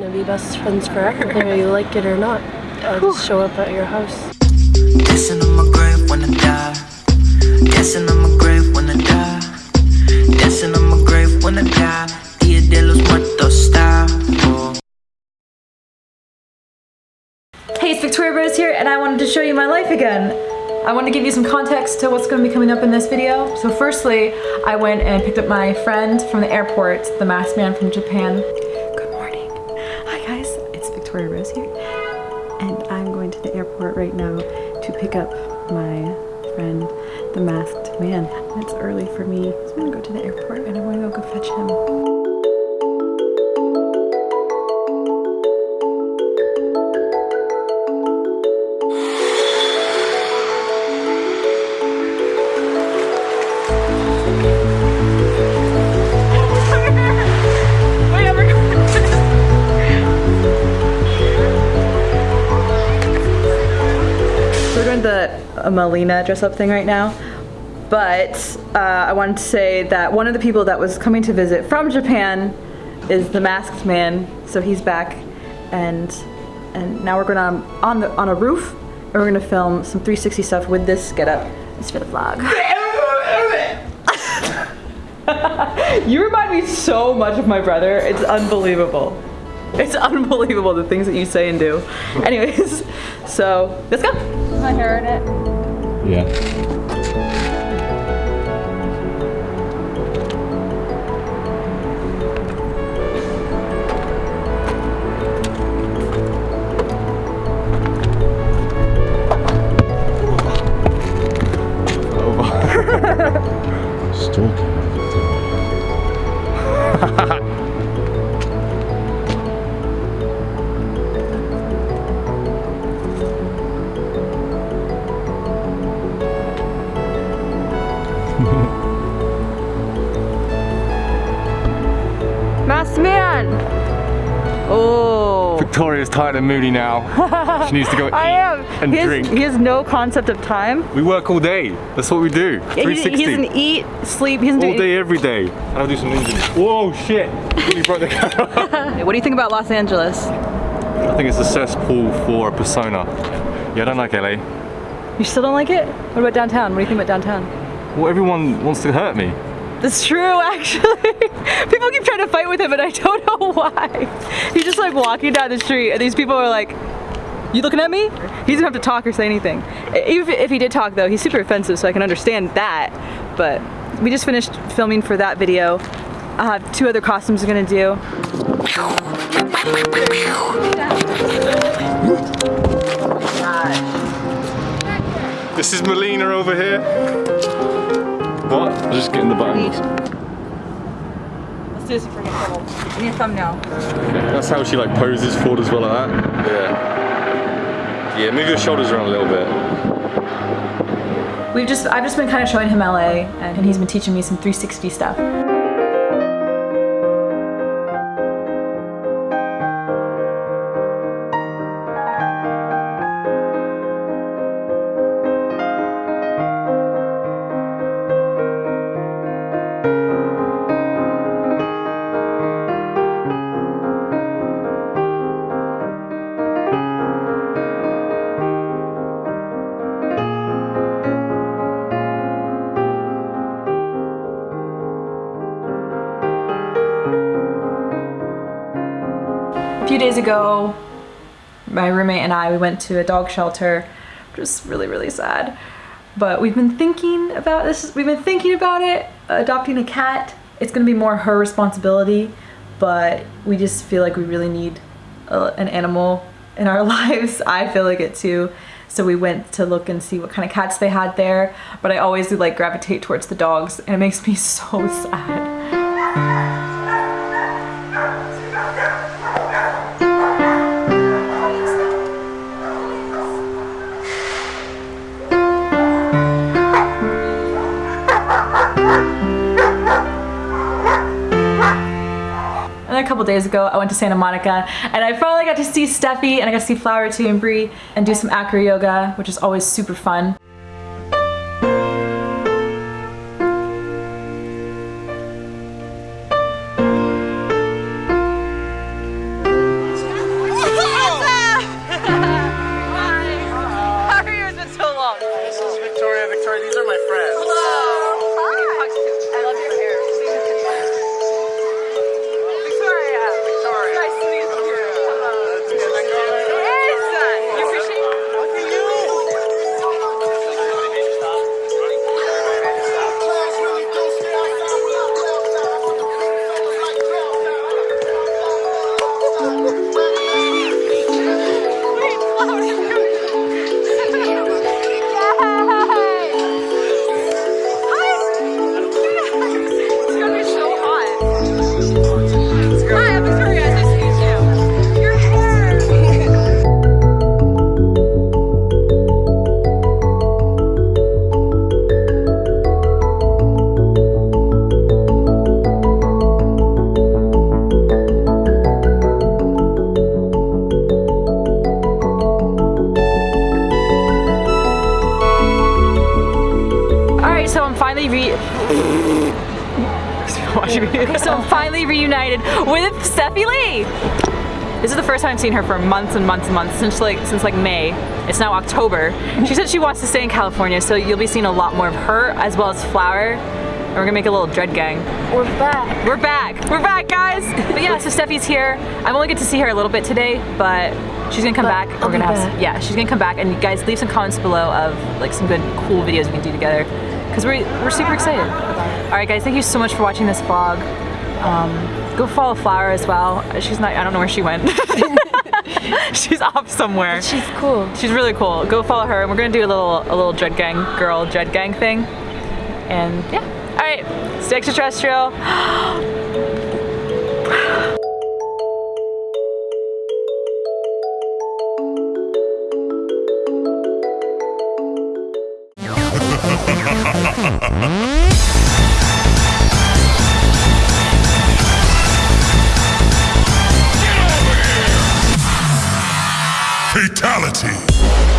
gonna be best friends forever, whether you like it or not. I'll just show up at your house. Dancing on my grave when I die. Dancing on my grave when I die. Dancing on my grave when I die. Dia de los muertos style. Hey, it's Victoria Rose here, and I wanted to show you my life again. I want to give you some context to what's going to be coming up in this video. So firstly, I went and picked up my friend from the airport, the masked man from Japan. Victoria Rose here, and I'm going to the airport right now to pick up my friend, the masked man. It's early for me, so I'm to go to the airport and I'm to go fetch him. Uh, Melina dress up thing right now. But uh, I wanted to say that one of the people that was coming to visit from Japan is the masked man. So he's back and and now we're going to on the on a roof and we're going to film some 360 stuff with this getup. It's for the vlog. you remind me so much of my brother. It's unbelievable. It's unbelievable the things that you say and do. Anyways, so let's go. Hair in it. Yeah. Masked man. Oh. Victoria's tired and moody now. She needs to go eat I am. and he has, drink. He has no concept of time. We work all day. That's what we do. Yeah, he, 360. he doesn't eat, sleep. He doesn't all do day, every day. And I'll do some ninja. Whoa, shit! Broke the camera. What do you think about Los Angeles? I think it's a cesspool for a persona. Yeah, I don't like LA. You still don't like it? What about downtown? What do you think about downtown? Well, everyone wants to hurt me. That's true, actually. people keep trying to fight with him, and I don't know why. He's just like walking down the street, and these people are like, "You looking at me?" He doesn't have to talk or say anything. Even if he did talk, though, he's super offensive, so I can understand that. But we just finished filming for that video. I have two other costumes I'm gonna do. This is Melina over here. What? I'm just getting the buttons. Let's do this before we get. I need a thumbnail. That's how she like poses forward as well like that. Yeah. Yeah, move your shoulders around a little bit. We've just, I've just been kind of showing him LA, and he's been teaching me some 360 stuff. A few days ago, my roommate and I, we went to a dog shelter, which was really, really sad. But we've been thinking about this, we've been thinking about it, adopting a cat. It's gonna be more her responsibility, but we just feel like we really need a, an animal in our lives. I feel like it too. So we went to look and see what kind of cats they had there, but I always do like gravitate towards the dogs and it makes me so sad. couple days ago, I went to Santa Monica and I finally got to see Steffi and I got to see Flower too and Brie and do some acro yoga, which is always super fun. Victoria, Victoria, these are my friends. So I'm finally re- so I'm finally reunited with Steffi Lee. This is the first time I've seen her for months and months and months since like since like May. It's now October. She said she wants to stay in California, so you'll be seeing a lot more of her as well as Flower. And we're gonna make a little dread gang. We're back. We're back. We're back, guys. But yeah, so Steffi's here. I'm only get to see her a little bit today, but she's gonna come but back. I'll we're gonna have, yeah, she's gonna come back. And you guys leave some comments below of like some good cool videos we can do together because we're we're super excited. All right, guys, thank you so much for watching this vlog. Um, go follow Flower as well. She's not. I don't know where she went. she's off somewhere. She's cool. She's really cool. Go follow her, and we're gonna do a little a little dread gang girl dread gang thing. And yeah. All right, stay extraterrestrial. Fatality.